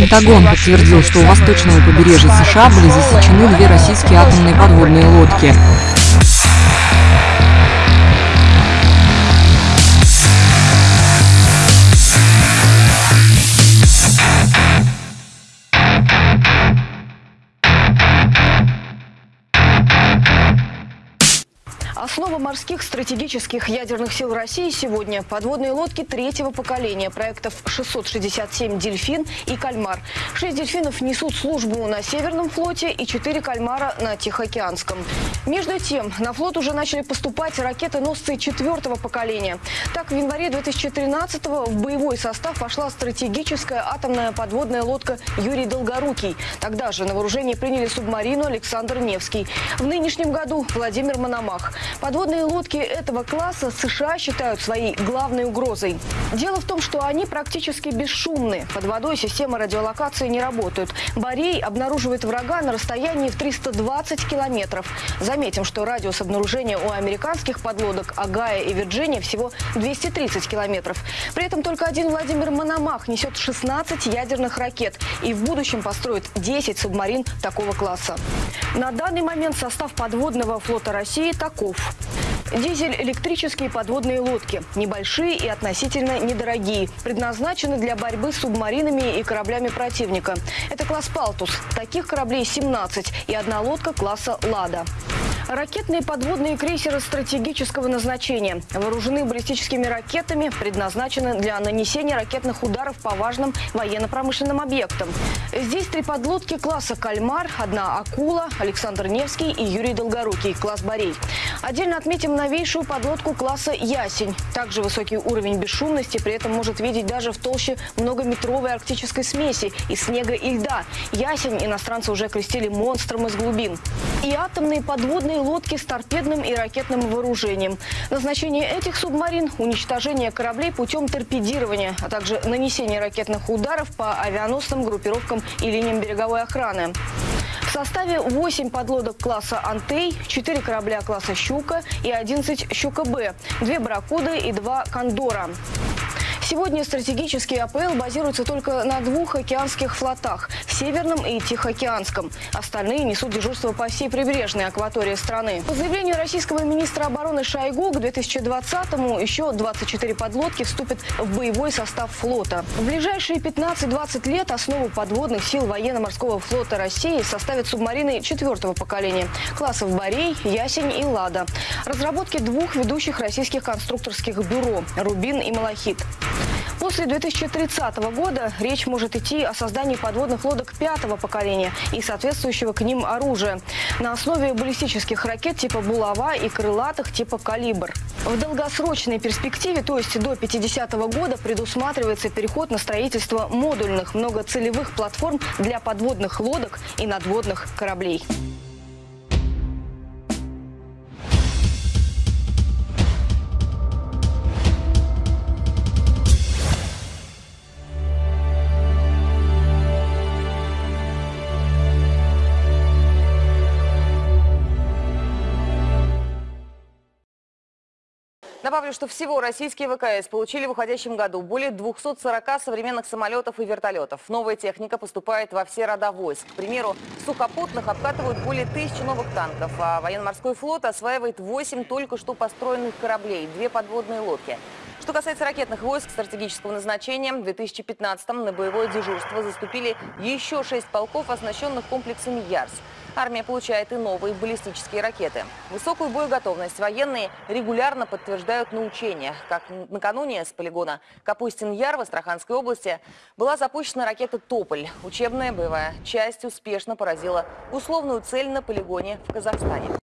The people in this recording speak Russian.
Пентагон подтвердил, что у восточного побережья США были засечены две российские атомные подводные лодки. Основа морских стратегических ядерных сил России сегодня – подводные лодки третьего поколения проектов 667 «Дельфин» и «Кальмар». Шесть «Дельфинов» несут службу на Северном флоте и четыре «Кальмара» на Тихоокеанском. Между тем, на флот уже начали поступать ракеты-носцы четвертого поколения. Так, в январе 2013-го в боевой состав вошла стратегическая атомная подводная лодка «Юрий Долгорукий». Тогда же на вооружение приняли субмарину «Александр Невский». В нынешнем году Владимир Мономах. Подводные лодки этого класса США считают своей главной угрозой. Дело в том, что они практически бесшумны. Под водой системы радиолокации не работают. Борей обнаруживает врага на расстоянии в 320 километров. Заметим, что радиус обнаружения у американских подлодок Агая и Вирджиния всего 230 километров. При этом только один Владимир Мономах несет 16 ядерных ракет и в будущем построит 10 субмарин такого класса. На данный момент состав подводного флота России таков. Дизель-электрические подводные лодки. Небольшие и относительно недорогие. Предназначены для борьбы с субмаринами и кораблями противника. Это класс «Палтус». Таких кораблей 17 и одна лодка класса «Лада». Ракетные подводные крейсеры стратегического назначения вооружены баллистическими ракетами, предназначены для нанесения ракетных ударов по важным военно-промышленным объектам. Здесь три подлодки класса «Кальмар», одна «Акула», Александр Невский и Юрий Долгорукий, класс «Борей». Отдельно отметим новейшую подлодку класса «Ясень». Также высокий уровень бесшумности, при этом может видеть даже в толще многометровой арктической смеси из снега и льда. «Ясень» иностранцы уже крестили монстром из глубин. И атомные подводные лодки с торпедным и ракетным вооружением. Назначение этих субмарин – уничтожение кораблей путем торпедирования, а также нанесение ракетных ударов по авианосным группировкам и линиям береговой охраны. В составе 8 подлодок класса «Антей», 4 корабля класса «Щука» и 11 «Щука-Б», 2 «Барракуды» и 2 «Кондора». Сегодня стратегический АПЛ базируется только на двух океанских флотах – Северном и Тихоокеанском. Остальные несут дежурство по всей прибрежной акватории страны. По заявлению российского министра обороны Шойгу, к 2020-му еще 24 подлодки вступят в боевой состав флота. В ближайшие 15-20 лет основу подводных сил военно-морского флота России составят субмарины четвертого поколения – классов «Борей», «Ясень» и «Лада». Разработки двух ведущих российских конструкторских бюро – «Рубин» и «Малахит». После 2030 года речь может идти о создании подводных лодок пятого поколения и соответствующего к ним оружия на основе баллистических ракет типа «Булава» и крылатых типа «Калибр». В долгосрочной перспективе, то есть до 50 -го года, предусматривается переход на строительство модульных многоцелевых платформ для подводных лодок и надводных кораблей. Добавлю, что всего российские ВКС получили в уходящем году более 240 современных самолетов и вертолетов. Новая техника поступает во все рода войск. К примеру, сухопутных обкатывают более тысячи новых танков, а военно-морской флот осваивает 8 только что построенных кораблей, две подводные лодки. Что касается ракетных войск стратегического назначения, в 2015-м на боевое дежурство заступили еще шесть полков, оснащенных комплексами «Ярс». Армия получает и новые баллистические ракеты. Высокую боеготовность военные регулярно подтверждают на учениях. Как накануне с полигона Капустин-Яр в Астраханской области была запущена ракета «Тополь». Учебная боевая часть успешно поразила условную цель на полигоне в Казахстане.